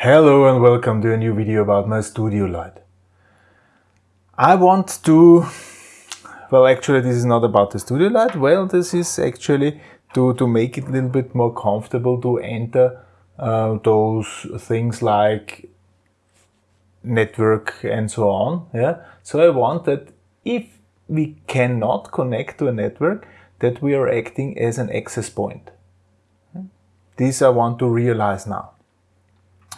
Hello and welcome to a new video about my studio light. I want to, well actually this is not about the studio light, well this is actually to, to make it a little bit more comfortable to enter uh, those things like network and so on. Yeah. So I want that if we cannot connect to a network, that we are acting as an access point. This I want to realize now.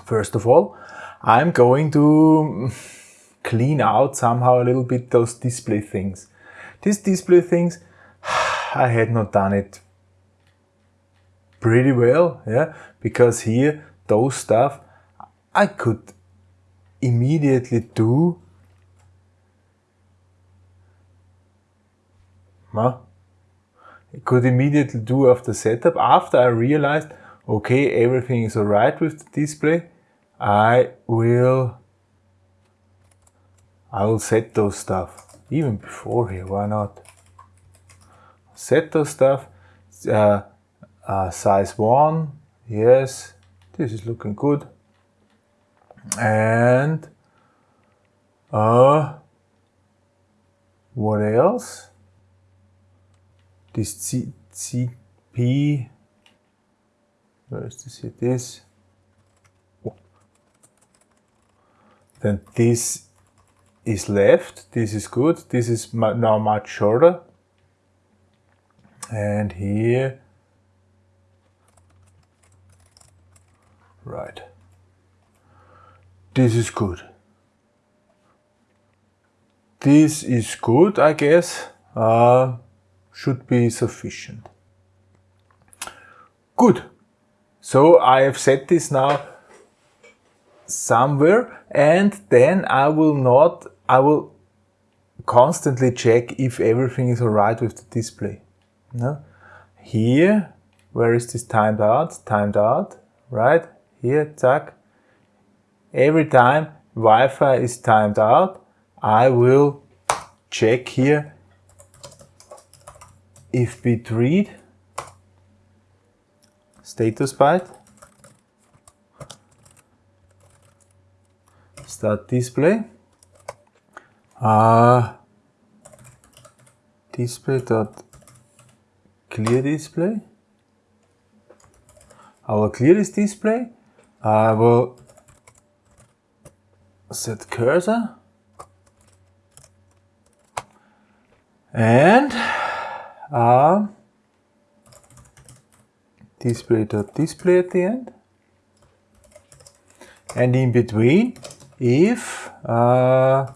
First of all, I'm going to clean out somehow a little bit those display things. These display things, I had not done it pretty well, yeah, because here, those stuff, I could immediately do huh? I could immediately do after setup after I realized okay everything is alright with the display. I will I will set those stuff. Even before here why not? Set those stuff. Uh, uh, size 1 yes this is looking good. And uh what else? This C, CP where is this it is oh. then this is left this is good this is now much shorter and here right this is good. This is good, I guess. Uh, should be sufficient. Good. So I have set this now somewhere and then I will not, I will constantly check if everything is alright with the display. No? Here, where is this timed out? Timed out, right? Here, zack every time Wi-Fi is timed out, I will check here if bit read status byte start display. Uh, display dot clear display. I will clear this display. I will set cursor. And uh, display dot display at the end. And in between if uh,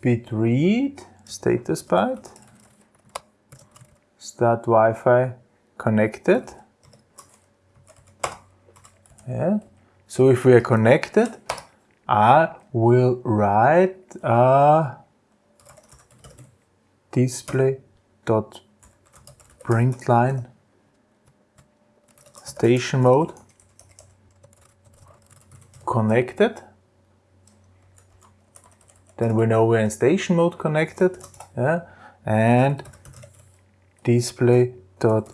bit read status byte start Wi-Fi connected. Yeah. So if we are connected I will write a display dot println station mode connected then we know we're in station mode connected yeah? and display dot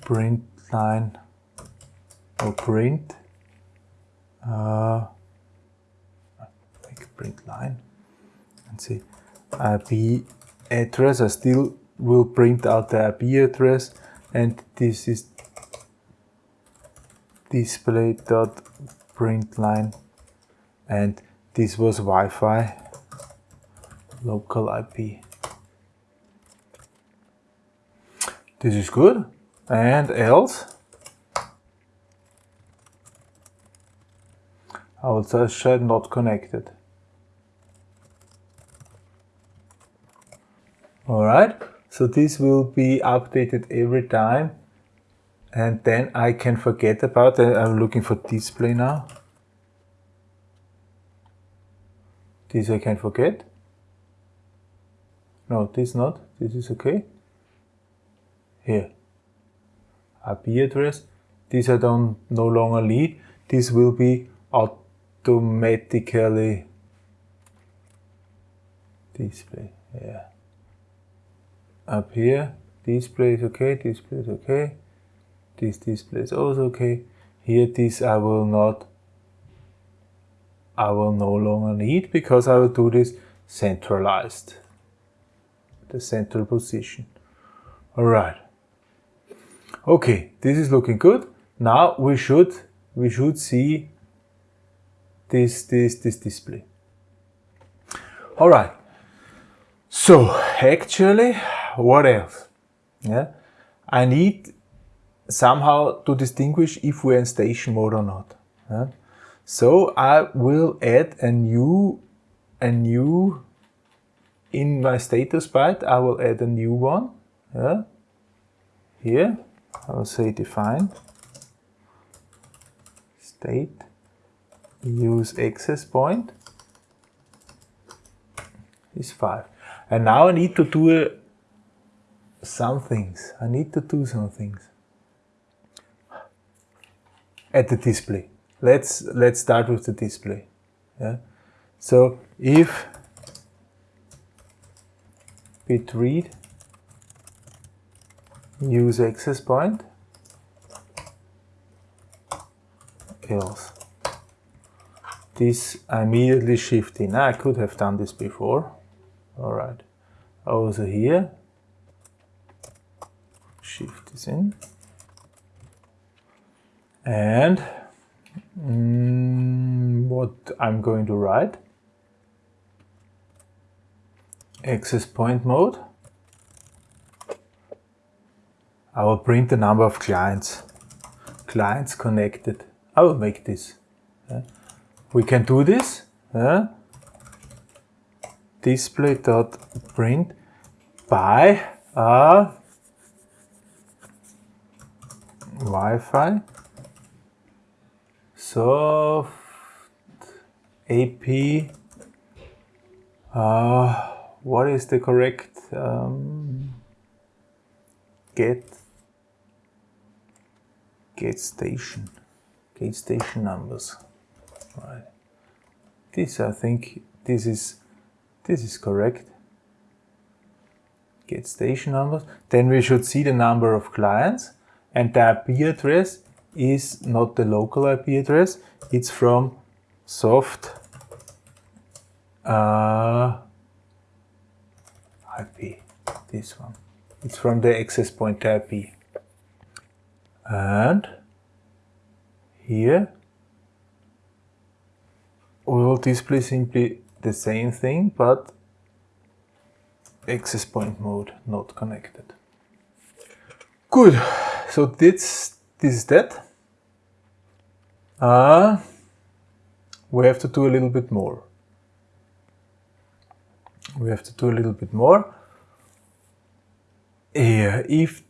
print line or print uh, print line and see IP address. I still will print out the IP address and this is display dot print line and this was Wi-Fi local IP. This is good. And else I will just not connected. Alright, so this will be updated every time and then I can forget about it. I'm looking for display now. This I can forget. No, this not. This is okay. Here. IP address. This I don't no longer need. This will be automatically display. Yeah up here display is okay display is okay this display oh, is also okay here this I will not I will no longer need because I will do this centralized. The central position. Alright. Okay, this is looking good. Now we should we should see this this this display. Alright. So actually what else? Yeah. I need somehow to distinguish if we're in station mode or not. Yeah? So I will add a new, a new, in my status byte, I will add a new one. Yeah? Here, I will say define state use access point is 5. And now I need to do a, some things. I need to do some things at the display. Let's let's start with the display. Yeah. So if bit read use access point else this immediately shift in. I could have done this before. All right. Also here, shift this in. And mm, what I'm going to write, access point mode. I will print the number of clients, clients connected. I will make this. Yeah. We can do this. Yeah. Display dot print by a Wi-Fi soft AP uh, what is the correct um, get get station get station numbers? This I think this is this is correct. Get station numbers. Then we should see the number of clients and the IP address is not the local IP address, it's from soft uh, IP, this one. It's from the access point IP. And here will display simply the same thing, but access point mode not connected. Good. So this this is that. Uh, we have to do a little bit more. We have to do a little bit more. Here, if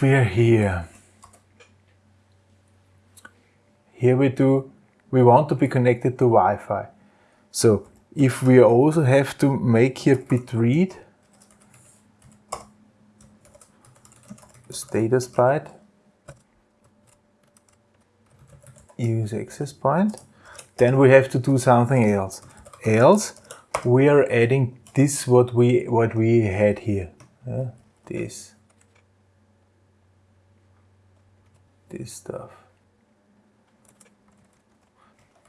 we're here, here we do, we want to be connected to Wi-Fi. So if we also have to make here bit read, status byte, use access point. Then we have to do something else. Else we are adding this what we what we had here. This. This stuff.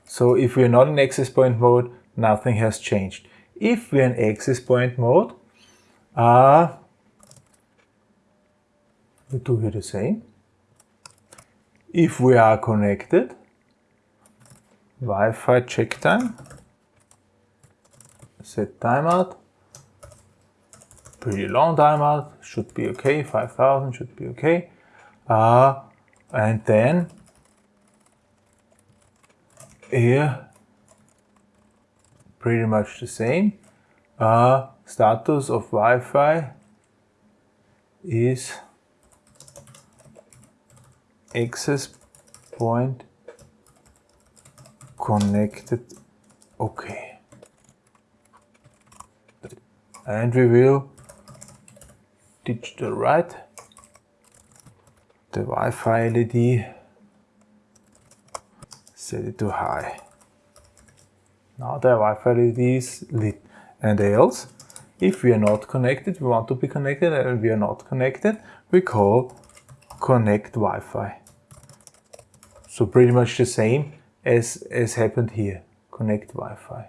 So if we're not in access point mode, nothing has changed. If we're in access point mode, uh, we do here the same. If we are connected, Wi-Fi check time, set timeout, pretty long timeout, should be okay, 5000 should be okay. Uh, and then here, pretty much the same. Uh, status of Wi-Fi is access point connected. Okay. And we will digital write the Wi-Fi LED set it to high. Now the Wi-Fi LED is lit. And else if we are not connected we want to be connected and we are not connected we call connect Wi-Fi so pretty much the same. as, as happened here. Connect Wi-Fi.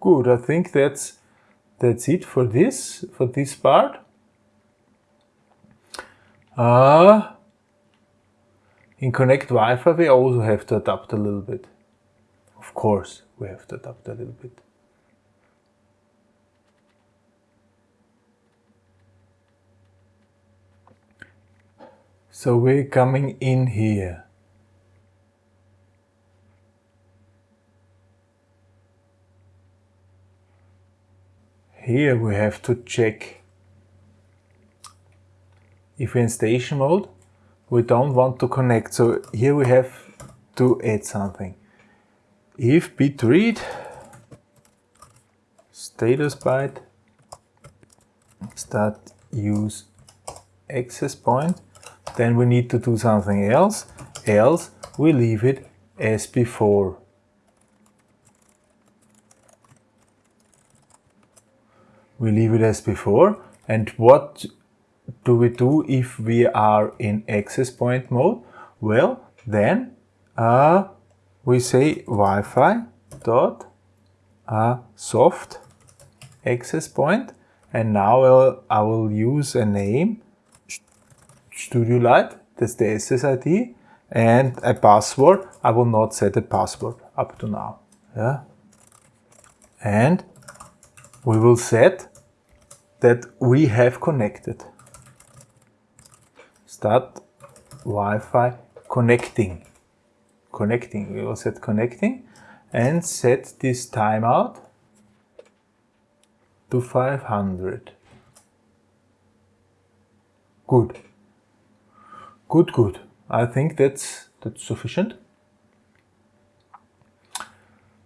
Good, I think that's that's it for this, for this part. Uh, in Connect Wi-Fi we also have to adapt a little bit. Of course, we have to adapt a little bit. So we're coming in here. Here we have to check if we're in station mode, we don't want to connect. So here we have to add something. If bit read status byte start use access point, then we need to do something else, else we leave it as before. we leave it as before. And what do we do if we are in access point mode? Well, then uh, we say Wi-Fi dot uh, soft access point and now I'll, I will use a name Studio Light, that's the SSID and a password. I will not set a password up to now. Yeah. And we will set that we have connected. Start Wi-Fi connecting. Connecting, we will set connecting and set this timeout to 500. Good. Good, good. I think that's that's sufficient.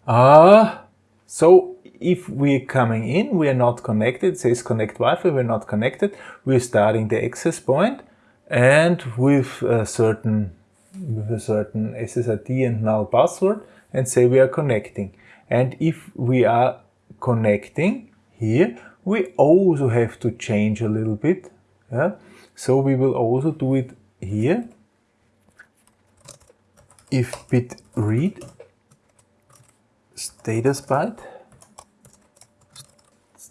Uh, so if we're coming in, we are not connected, it says connect Wi-Fi, we're not connected, we're starting the access point and with a certain with a certain SSID and null password and say we are connecting. And if we are connecting here, we also have to change a little bit. Yeah? So we will also do it here. If bit read status byte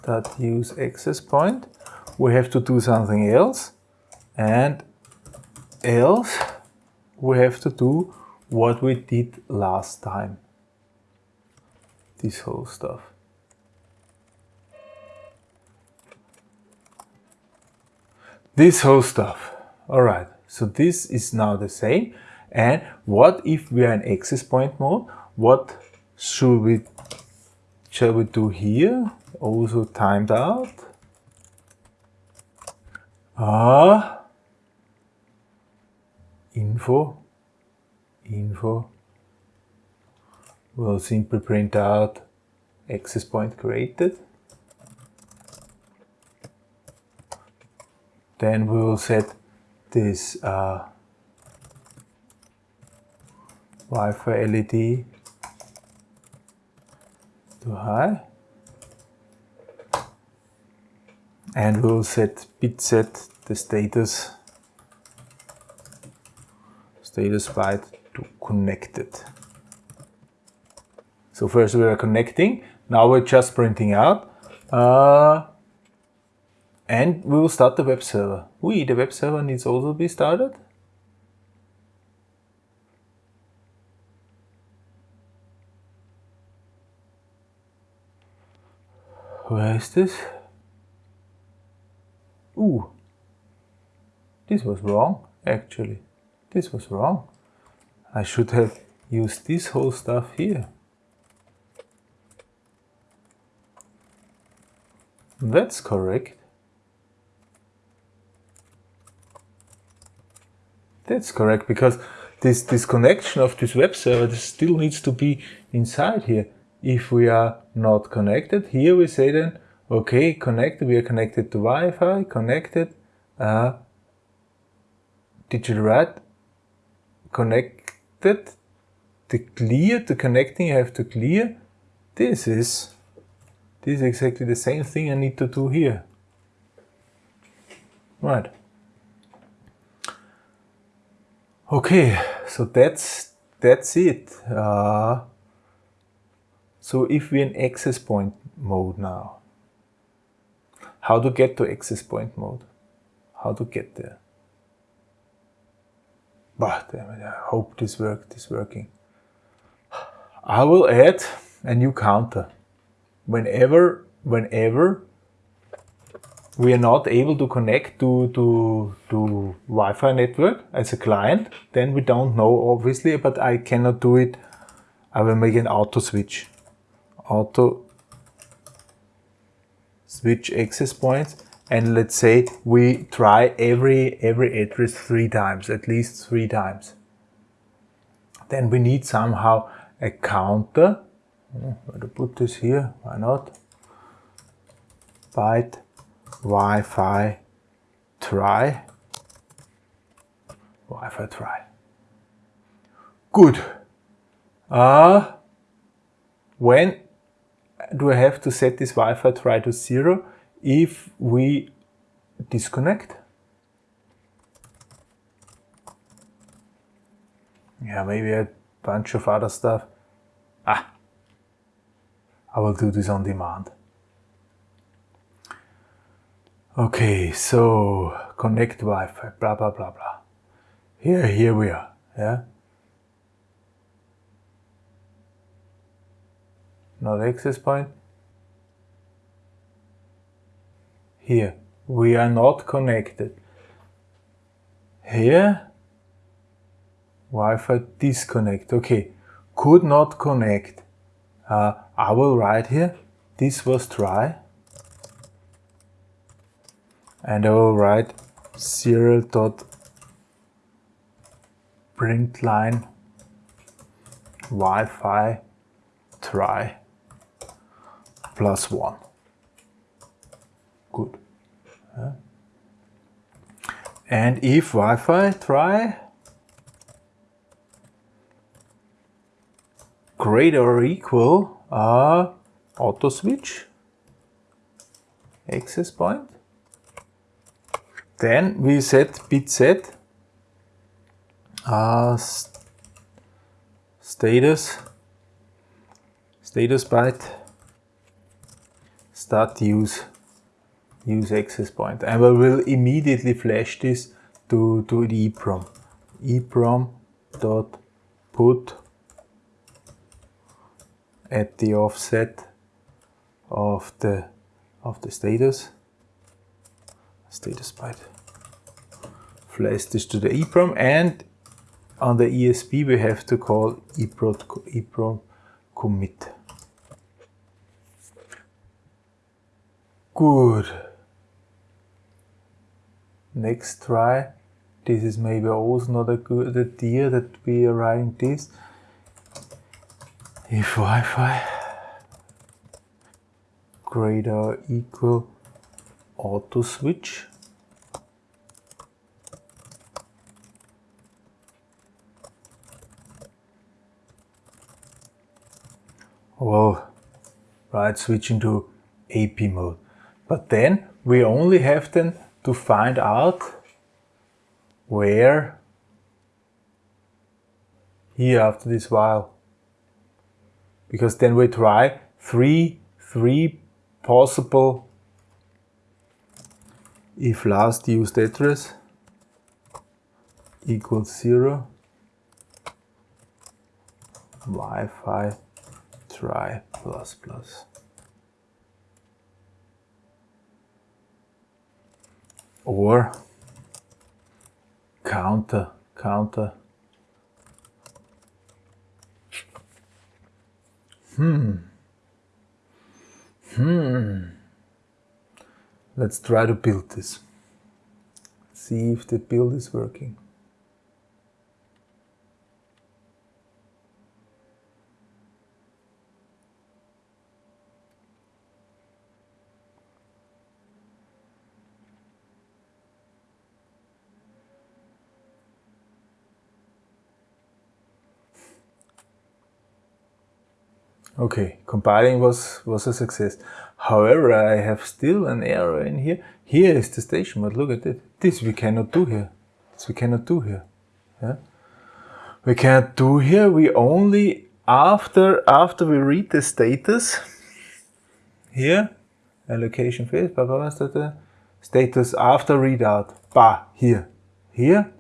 that use access point. We have to do something else and else we have to do what we did last time. This whole stuff. This whole stuff. Alright, so this is now the same. And what if we are in access point mode? What should we shall we do here? also timed out. Ah, info, info we will simply print out access point created. Then we will set this uh, Wi-Fi LED to high. and we'll set bit set the status status byte to connected. So first we are connecting, now we're just printing out, uh, and we will start the web server. We, the web server needs also be started. Where is this? Ooh, this was wrong, actually. This was wrong. I should have used this whole stuff here. That's correct. That's correct, because this, this connection of this web server this still needs to be inside here. If we are not connected, here we say then Okay, connected. We are connected to Wi-Fi. Connected. Uh, digital write. Connected. To clear, to connecting, I have to clear. This is this is exactly the same thing I need to do here. Right. Okay, so that's that's it. Uh, so if we're in access point mode now, how to get to access point mode? How to get there? But I hope this work is working. I will add a new counter. Whenever, whenever we are not able to connect to, to, to Wi-Fi network as a client, then we don't know obviously, but I cannot do it. I will make an auto switch. Auto switch access points and let's say we try every every address three times at least three times. Then we need somehow a counter. Hmm, where to put this here? Why not? Byte Wi-Fi try. Wi-Fi try. Good. Uh, when do I have to set this Wi-Fi try to zero if we disconnect? Yeah maybe a bunch of other stuff. Ah I will do this on demand okay so connect Wi-Fi blah blah blah blah here here we are yeah not access point Here, we are not connected. Here, Wi-Fi disconnect. Okay, could not connect. Uh, I will write here, this was try. And I will write serial dot print line Wi-Fi try plus one. Good. Yeah. And if Wi-Fi, try greater or equal uh, auto switch access point. Then we set bit set uh, status status byte start use use access point and we will immediately flash this to, to the EEPROM. EEPROM dot put at the offset of the of the status status byte. Flash this to the EEPROM and on the ESP we have to call EEPROM, commit. Good next try this is maybe also not a good idea that we are writing this if Wi-Fi greater equal auto switch. Well right switching to AP mode. But then we only have then to find out where here after this while. Because then we try three three possible if last used address equals zero Wi-Fi try plus plus or counter, counter. Hmm. Hmm. Let's try to build this. See if the build is working. Okay, compiling was, was a success. However, I have still an error in here. Here is the station but look at it. This we cannot do here. This we cannot do here. Yeah? we can't do here. We only after after we read the status here allocation phase blah, blah, blah, status after readout bah here here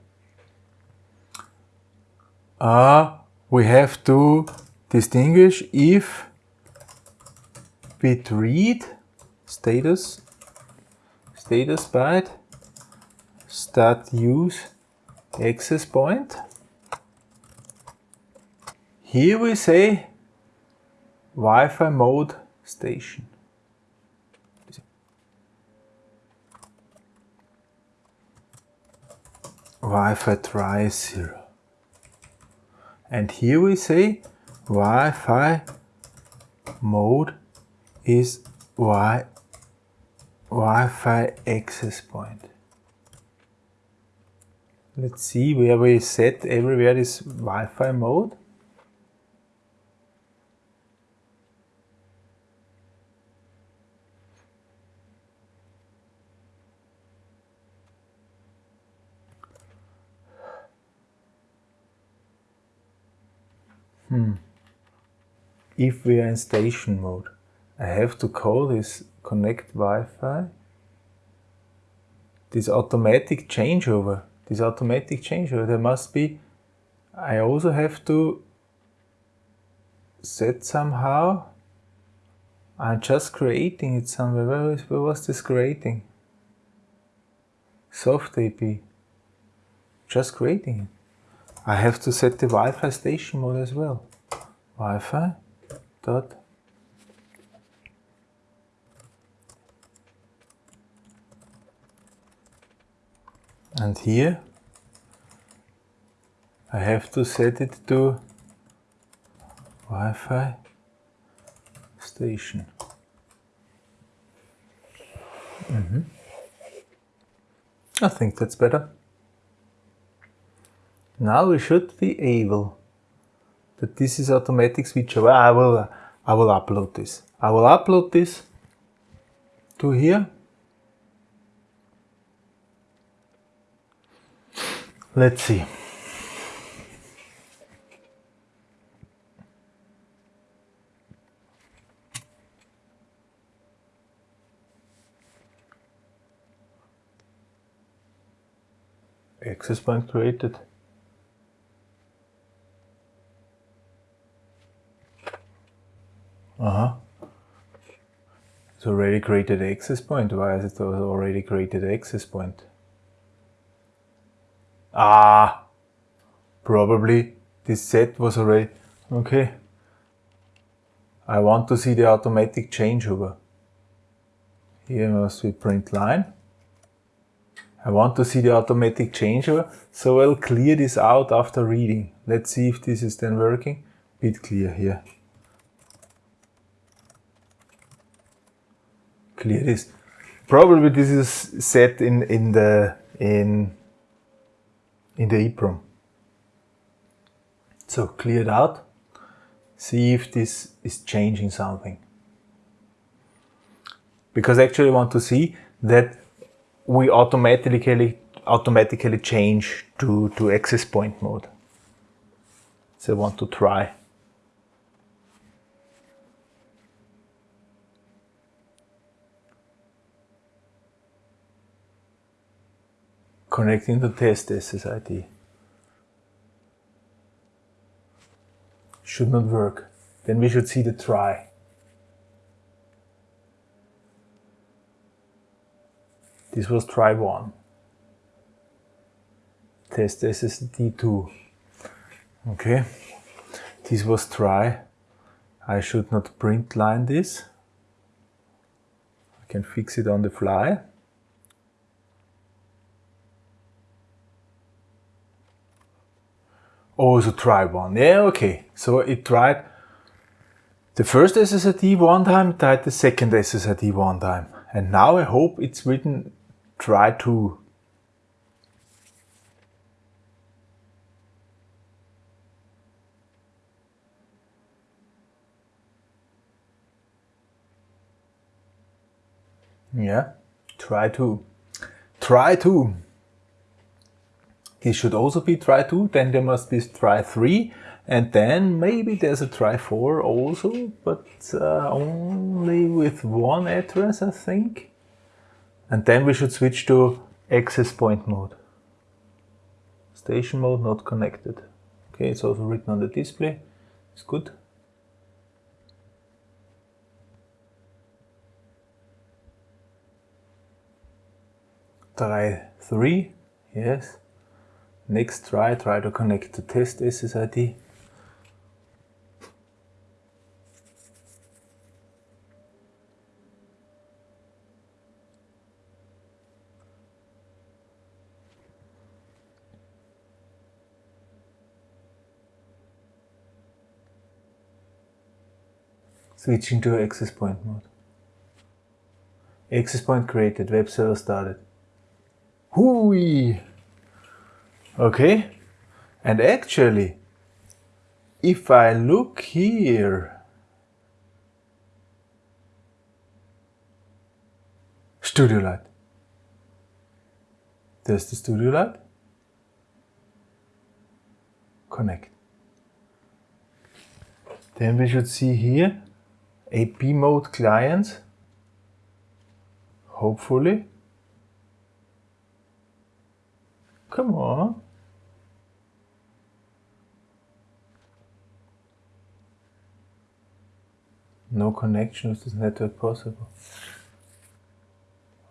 uh, we have to distinguish if bit read status status byte start use access point here we say Wi-Fi mode station. Wi-Fi try 0. And here we say Wi-Fi mode is Wi Wi-Fi access point. Let's see where we set everywhere this Wi-Fi mode. Hmm. If we are in station mode, I have to call this connect Wi-Fi. This automatic changeover, this automatic changeover, there must be, I also have to set somehow, I'm just creating it somewhere, where, was, where was this creating? Soft AP, just creating it. I have to set the Wi-Fi station mode as well. Wi-Fi dot and here I have to set it to Wi-Fi station. Mm -hmm. I think that's better. Now we should be able that this is automatic switch. I will, I will upload this. I will upload this to here. Let's see. Access point created. Uh-huh. It's already created access point. Why is it already created access point? Ah, probably this set was already, okay. I want to see the automatic changeover. Here must be print line. I want to see the automatic changeover, so I'll clear this out after reading. Let's see if this is then working. Bit clear here. clear this. Probably this is set in, in the in in the EEPROM. So clear it out. See if this is changing something. Because actually want to see that we automatically automatically change to, to access point mode. So I want to try. Connecting to test SSID. Should not work. Then we should see the try. This was try 1. Test SSID2. Okay. This was try. I should not print line this. I can fix it on the fly. Oh, also try one. Yeah, okay. So it tried the first SSID one time, tried the second SSID one time. And now I hope it's written try two. Yeah, try to. Try to. This should also be try 2, then there must be try 3, and then maybe there's a try 4 also, but uh, only with one address, I think. And then we should switch to access point mode. Station mode not connected. Okay, it's also written on the display. It's good. Try 3, yes. Next try, try to connect to test SSID. Switching to access point mode. Access point created, web server started. Hui! Okay, and actually, if I look here, Studio Light. There's the Studio Light. Connect. Then we should see here AP mode client. Hopefully. Come on. No connection with this network possible.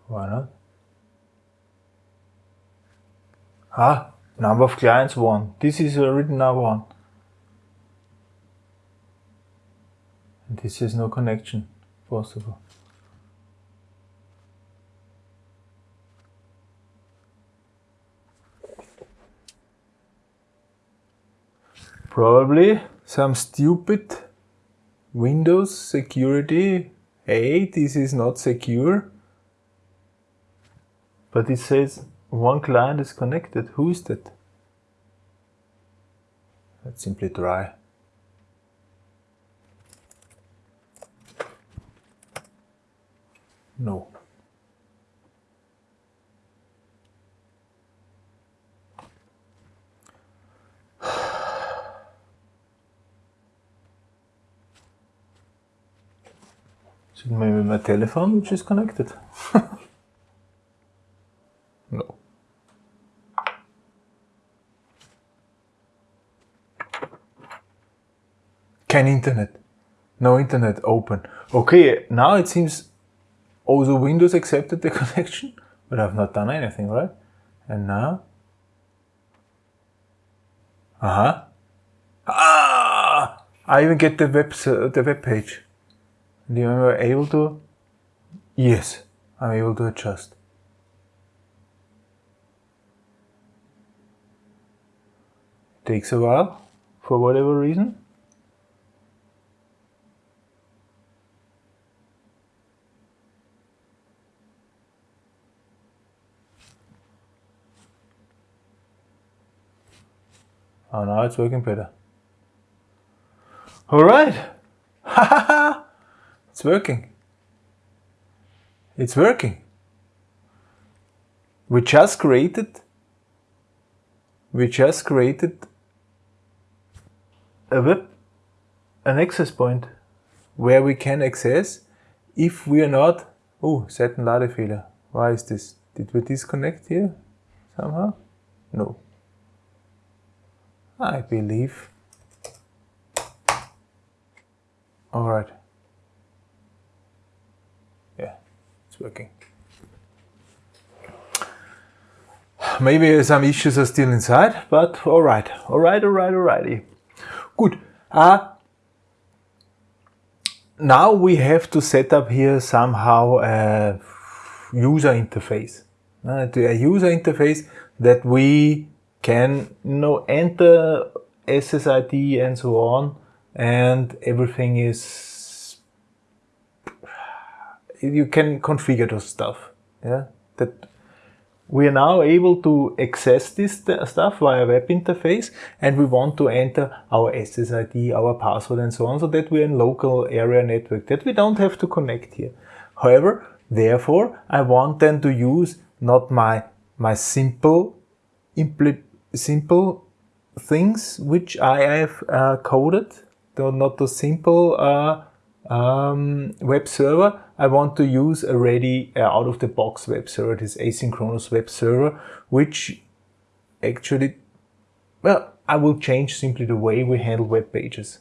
Why not? Ah, number of clients one. This is a written now one. And this is no connection possible. Probably some stupid Windows security. Hey, this is not secure. But it says one client is connected. Who is that? Let's simply try. No. Is it maybe my telephone which is connected? no. Can internet. No internet open. Okay, now it seems also Windows accepted the connection, but I've not done anything, right? And now? Uh-huh. Ah! I even get the web, the web page. And you are able to? Yes, I'm able to adjust. Takes a while, for whatever reason. Oh, now it's working better. All right. it's working. It's working. We just created we just created a web an access point where we can access if we are not oh Seitenladefehler. Why is this? Did we disconnect here somehow? No. I believe. All right. Yeah, working. Maybe some issues are still inside, but all right, all right, all right, alrighty. Good. Uh, now we have to set up here somehow a user interface. Uh, a user interface that we can you know enter SSID and so on and everything is you can configure those stuff yeah that we are now able to access this stuff via web interface and we want to enter our SSID, our password and so on so that we're in local area network that we don't have to connect here. However, therefore, I want then to use not my, my simple impl simple things which I have uh, coded, though not the simple uh, um, web server. I want to use a ready uh, out-of-the-box web server, this asynchronous web server, which actually, well, I will change simply the way we handle web pages.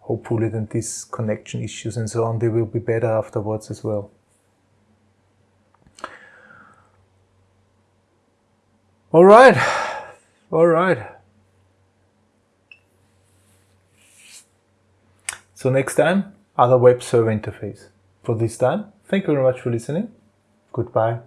Hopefully then these connection issues and so on, they will be better afterwards as well. All right, all right. So next time, other web server interface. For this time, thank you very much for listening. Goodbye.